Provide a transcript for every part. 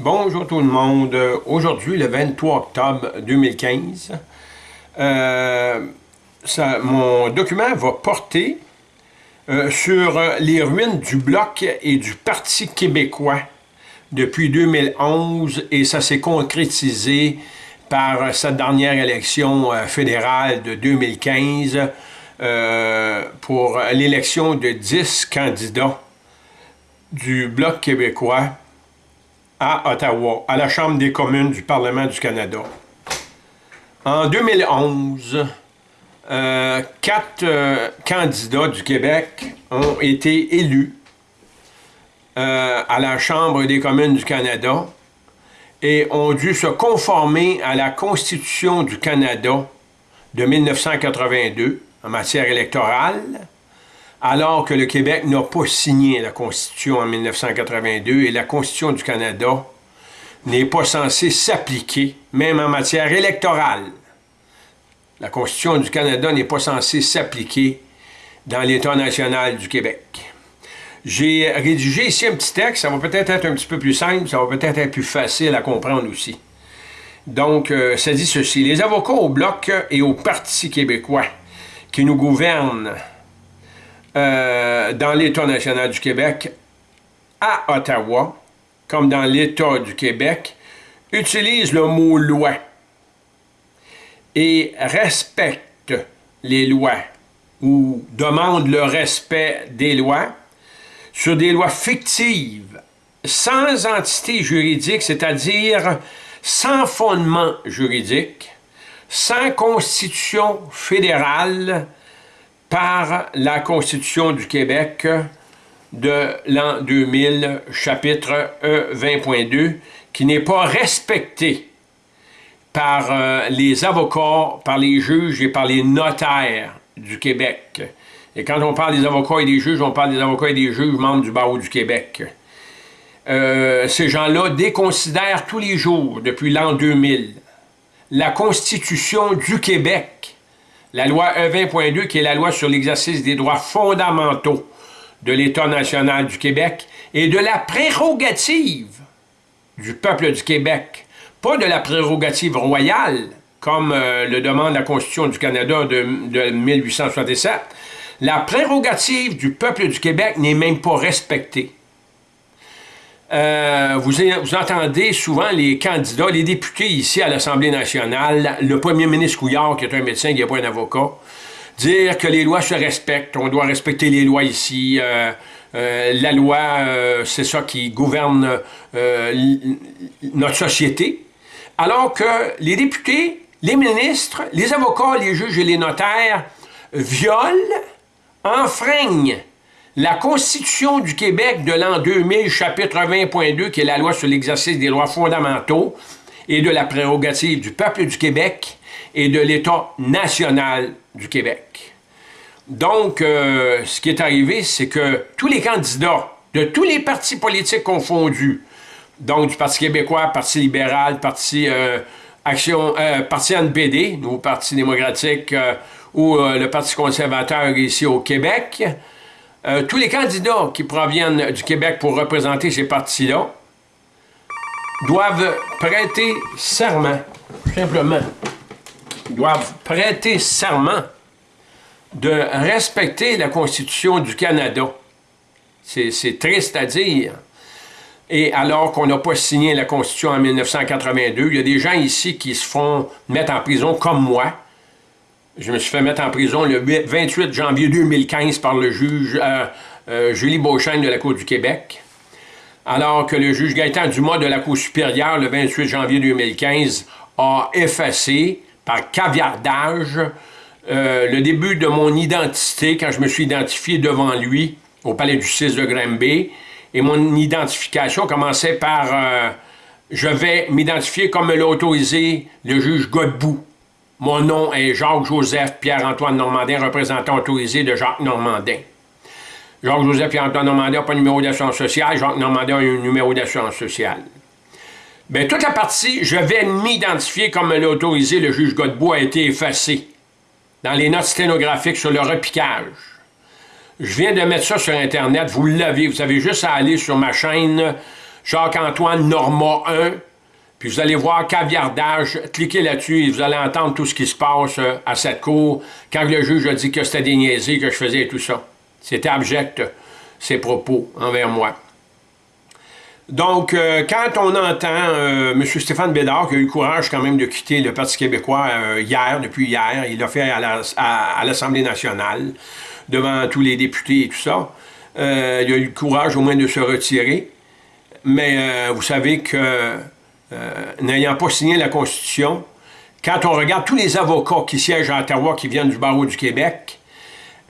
Bonjour tout le monde. Aujourd'hui, le 23 octobre 2015, euh, mon document va porter euh, sur les ruines du Bloc et du Parti québécois depuis 2011 et ça s'est concrétisé par cette dernière élection euh, fédérale de 2015 pour l'élection de 10 candidats du Bloc québécois à Ottawa, à la Chambre des communes du Parlement du Canada. En 2011, euh, quatre euh, candidats du Québec ont été élus euh, à la Chambre des communes du Canada et ont dû se conformer à la Constitution du Canada de 1982 en matière électorale, alors que le Québec n'a pas signé la Constitution en 1982 et la Constitution du Canada n'est pas censée s'appliquer, même en matière électorale. La Constitution du Canada n'est pas censée s'appliquer dans l'État national du Québec. J'ai rédigé ici un petit texte, ça va peut-être être un petit peu plus simple, ça va peut-être être plus facile à comprendre aussi. Donc, euh, ça dit ceci. Les avocats au Bloc et au Parti québécois qui nous gouvernent euh, dans l'État national du Québec à Ottawa, comme dans l'État du Québec, utilise le mot « loi » et respecte les lois ou demande le respect des lois sur des lois fictives, sans entité juridique, c'est-à-dire sans fondement juridique, sans constitution fédérale, par la Constitution du Québec de l'an 2000, chapitre E 20.2, qui n'est pas respecté par euh, les avocats, par les juges et par les notaires du Québec. Et quand on parle des avocats et des juges, on parle des avocats et des juges membres du barreau du Québec. Euh, ces gens-là déconsidèrent tous les jours, depuis l'an 2000, la Constitution du Québec la loi E20.2, qui est la loi sur l'exercice des droits fondamentaux de l'État national du Québec et de la prérogative du peuple du Québec, pas de la prérogative royale, comme euh, le demande la Constitution du Canada de, de 1867. La prérogative du peuple du Québec n'est même pas respectée. Euh, vous, entendez souvent les candidats, les députés ici à l'Assemblée nationale, le premier ministre Couillard, qui est un médecin, qui n'est pas un avocat, dire que les lois se respectent, on doit respecter les lois ici, euh, euh, la loi, c'est ça qui gouverne notre société, alors que les députés, les ministres, les avocats, les juges et les notaires violent, enfreignent la Constitution du Québec de l'an 2000, chapitre 20.2, qui est la loi sur l'exercice des droits fondamentaux et de la prérogative du peuple du Québec et de l'État national du Québec. Donc, euh, ce qui est arrivé, c'est que tous les candidats de tous les partis politiques confondus, donc du Parti québécois, Parti libéral, Parti euh, Action, euh, Parti NPD, ou Parti démocratique, ou le Parti conservateur ici au Québec, euh, tous les candidats qui proviennent du Québec pour représenter ces partis-là doivent prêter serment, simplement, doivent prêter serment de respecter la Constitution du Canada. C'est triste à dire. Et alors qu'on n'a pas signé la Constitution en 1982, il y a des gens ici qui se font mettre en prison comme moi, je me suis fait mettre en prison le 28 janvier 2015 par le juge euh, euh, Julie Beauchesne de la Cour du Québec, alors que le juge Gaëtan Dumas de la Cour supérieure, le 28 janvier 2015, a effacé par caviardage euh, le début de mon identité quand je me suis identifié devant lui au palais du 6 de Granby. Et mon identification commençait par je vais m'identifier comme me l'a autorisé le juge Godbout mon nom est Jacques-Joseph Pierre-Antoine Normandin, représentant autorisé de Jacques Normandin. Jacques-Joseph Pierre-Antoine Normandin n'a pas de numéro d'assurance sociale, Jacques Normandin a un numéro d'assurance sociale. Bien, toute la partie « Je vais m'identifier comme l'a autorisé le juge Godbout » a été effacée dans les notes sténographiques sur le repiquage. Je viens de mettre ça sur Internet, vous l'avez, vous avez juste à aller sur ma chaîne Jacques-Antoine Norma 1, puis vous allez voir caviardage, cliquez là-dessus et vous allez entendre tout ce qui se passe euh, à cette cour quand le juge a dit que c'était des que je faisais tout ça. C'était abject, ses propos envers moi. Donc, euh, quand on entend euh, M. Stéphane Bédard, qui a eu le courage quand même de quitter le Parti québécois hier, depuis hier, il l'a fait à l'Assemblée nationale, devant tous les députés et tout ça, il a eu le courage au moins de se retirer. Mais vous savez que euh, n'ayant pas signé la Constitution, quand on regarde tous les avocats qui siègent à Ottawa, qui viennent du barreau du Québec,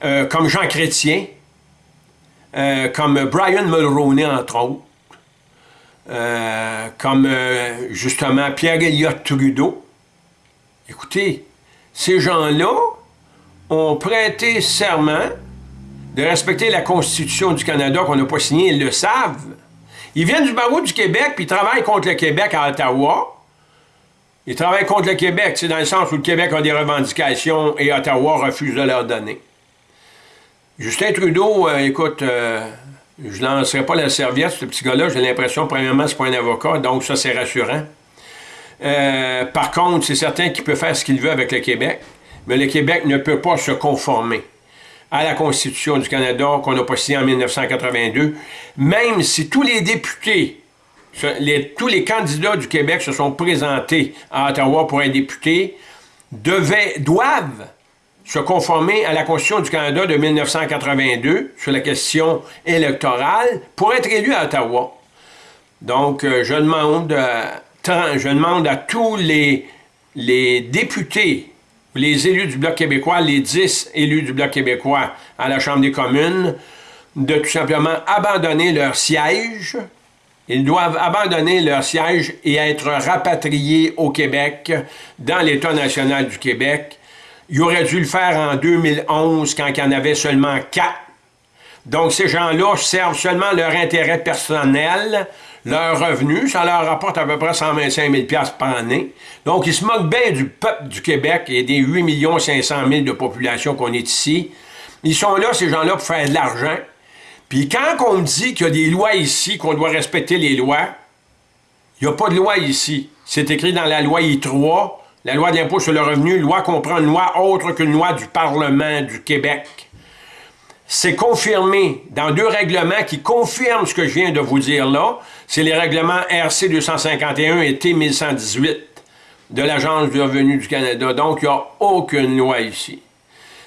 euh, comme Jean Chrétien, euh, comme Brian Mulroney, entre autres, comme justement Pierre-Éliott Trudeau, écoutez, ces gens-là ont prêté serment de respecter la Constitution du Canada qu'on n'a pas signée, ils le savent. Ils viennent du barreau du Québec, puis ils travaillent contre le Québec à Ottawa. Ils travaillent contre le Québec, c'est dans le sens où le Québec a des revendications et Ottawa refuse de leur donner. Justin Trudeau, euh, écoute, euh, je ne lancerai pas la serviette, ce petit gars-là, j'ai l'impression, premièrement, c'est pas un avocat, donc ça, c'est rassurant. Euh, par contre, c'est certain qu'il peut faire ce qu'il veut avec le Québec, mais le Québec ne peut pas se conformer à la Constitution du Canada qu'on a pas signé en 1982, même si tous les députés, tous les candidats du Québec se sont présentés à Ottawa pour être députés, devaient, doivent se conformer à la Constitution du Canada de 1982 sur la question électorale pour être élus à Ottawa. Donc, euh, je demande, euh, je demande à tous les députés les élus du Bloc québécois, les 10 élus du Bloc québécois à la Chambre des communes, de tout simplement abandonner leur siège. Ils doivent abandonner leur siège et être rapatriés au Québec, dans l'État national du Québec. Ils auraient dû le faire en 2011, quand il y en avait seulement quatre. Donc, ces gens-là servent seulement leur intérêt personnel, leur revenu, ça leur rapporte à peu près 125 000 par année. Donc, ils se moquent bien du peuple du Québec et des 8 500 000 de population qu'on est ici. Ils sont là, ces gens-là, pour faire de l'argent. Puis quand on dit qu'il y a des lois ici, qu'on doit respecter les lois, il n'y a pas de loi ici. C'est écrit dans la loi I3, la loi de l'impôt sur le revenu, loi comprend une loi autre qu'une loi du Parlement du Québec c'est confirmé dans deux règlements qui confirment ce que je viens de vous dire là. C'est les règlements RC 251 et T 1118 de l'Agence du revenu du Canada. Donc, il n'y a aucune loi ici.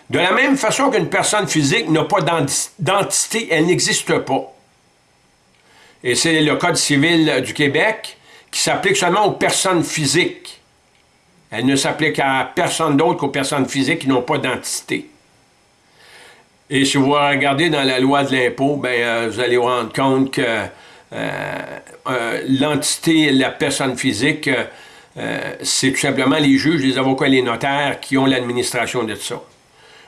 De la même façon qu'une personne physique n'a pas d'entité, elle n'existe pas. Et c'est le Code civil du Québec qui s'applique seulement aux personnes physiques. Elle ne s'applique à personne d'autre qu'aux personnes physiques qui n'ont pas d'entité. Et si vous regardez dans la loi de l'impôt, ben, euh, vous allez vous rendre compte que euh, euh, l'entité, la personne physique, c'est tout simplement les juges, les avocats et les notaires qui ont l'administration de ça.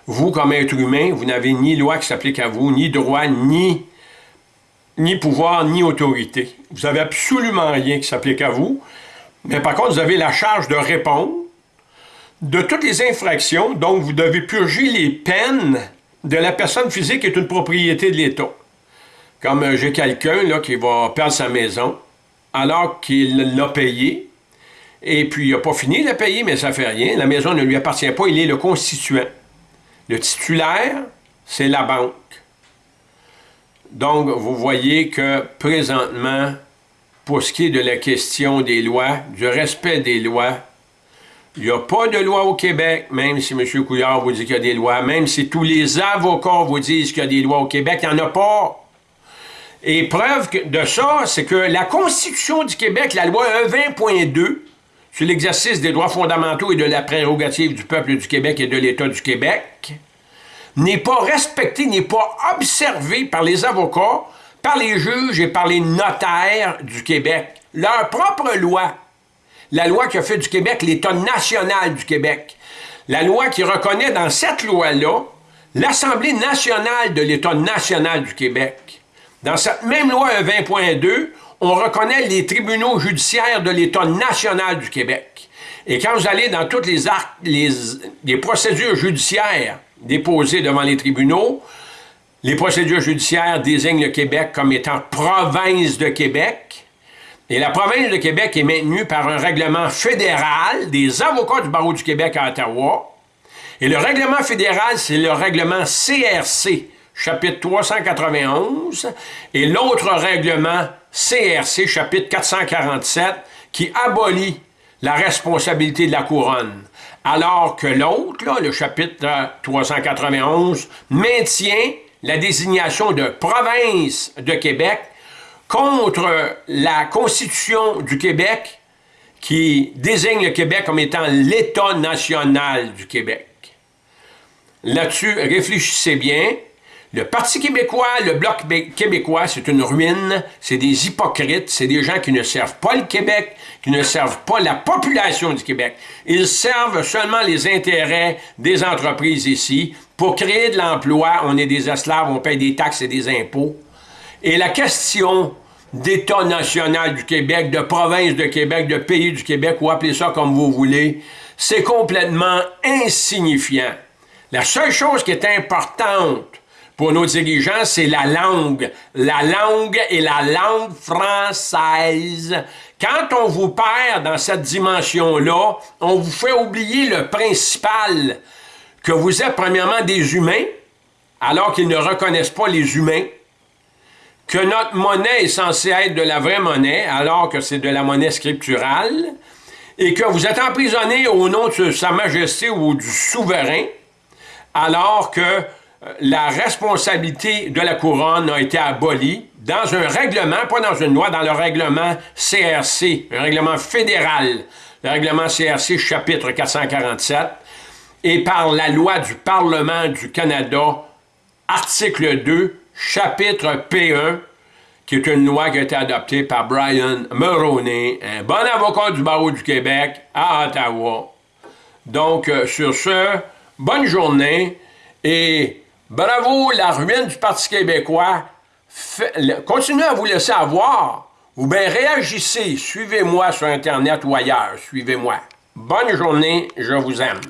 Vous, comme être humain, vous n'avez ni loi qui s'applique à vous, ni droit, ni, ni pouvoir, ni autorité. Vous n'avez absolument rien qui s'applique à vous, mais par contre, vous avez la charge de répondre de toutes les infractions, donc vous devez purger les peines de la personne physique est une propriété de l'État. Comme euh, j'ai quelqu'un qui va perdre sa maison alors qu'il l'a payé, et puis il n'a pas fini de la payer, mais ça ne fait rien. La maison ne lui appartient pas, il est le constituant. Le titulaire, c'est la banque. Donc, vous voyez que présentement, pour ce qui est de la question des lois, du respect des lois, il n'y a pas de loi au Québec, même si M. Couillard vous dit qu'il y a des lois, même si tous les avocats vous disent qu'il y a des lois au Québec, il n'y en a pas. Et preuve de ça, c'est que la Constitution du Québec, la loi 120.2, sur l'exercice des droits fondamentaux et de la prérogative du peuple du Québec et de l'État du Québec, n'est pas respectée, n'est pas observée par les avocats, par les juges et par les notaires du Québec. Leur propre loi la loi qui a fait du Québec l'État national du Québec. La loi qui reconnaît dans cette loi-là l'Assemblée nationale de l'État national du Québec. Dans cette même loi 20.2, on reconnaît les tribunaux judiciaires de l'État national du Québec. Et quand vous allez dans toutes les procédures judiciaires déposées devant les tribunaux, les procédures judiciaires désignent le Québec comme étant province de Québec, Et la province de Québec est maintenue par un règlement fédéral des avocats du barreau du Québec à Ottawa. Et le règlement fédéral, c'est le règlement CRC, chapitre 391, et l'autre règlement CRC, chapitre 447, qui abolit la responsabilité de la couronne. Alors que l'autre, le chapitre 391, maintient la désignation de province de Québec contre la Constitution du Québec qui désigne le Québec comme étant l'État national du Québec. Là-dessus, réfléchissez bien, le Parti québécois, le Bloc québécois, c'est une ruine, c'est des hypocrites, c'est des gens qui ne servent pas le Québec, qui ne servent pas la population du Québec. Ils servent seulement les intérêts des entreprises ici. Pour créer de l'emploi, on est des esclaves, on paye des taxes et des impôts. Et la question d'État national du Québec, de province de Québec, de pays du Québec, ou appelez ça comme vous voulez, c'est complètement insignifiant. La seule chose qui est importante pour nos dirigeants, c'est la langue. La langue est la langue française. Quand on vous perd dans cette dimension-là, on vous fait oublier le principal, que vous êtes premièrement des humains, alors qu'ils ne reconnaissent pas les humains, que notre monnaie est censée être de la vraie monnaie, alors que c'est de la monnaie scripturale, et que vous êtes emprisonné au nom de Sa Majesté ou du souverain, alors que la responsabilité de la couronne a été abolie dans un règlement, pas dans une loi, dans le règlement CRC, un règlement fédéral, le règlement CRC chapitre 447, et par la loi du Parlement du Canada, article 2, chapitre P1, qui est une loi qui a été adoptée par Brian Mulroney, un bon avocat du barreau du Québec à Ottawa. Donc, euh, sur ce, bonne journée et Bravo, la ruine du Parti québécois. continuez à vous laisser avoir ou bien réagissez. Suivez-moi sur Internet ou ailleurs. Suivez-moi. Bonne journée, je vous aime.